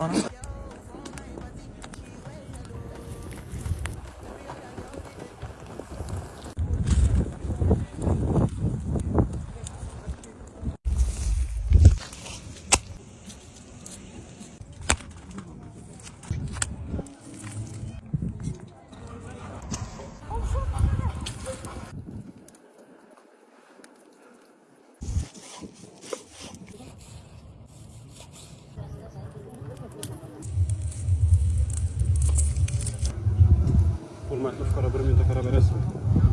honestly. Marta Fora Brumenta Carabeira Sul.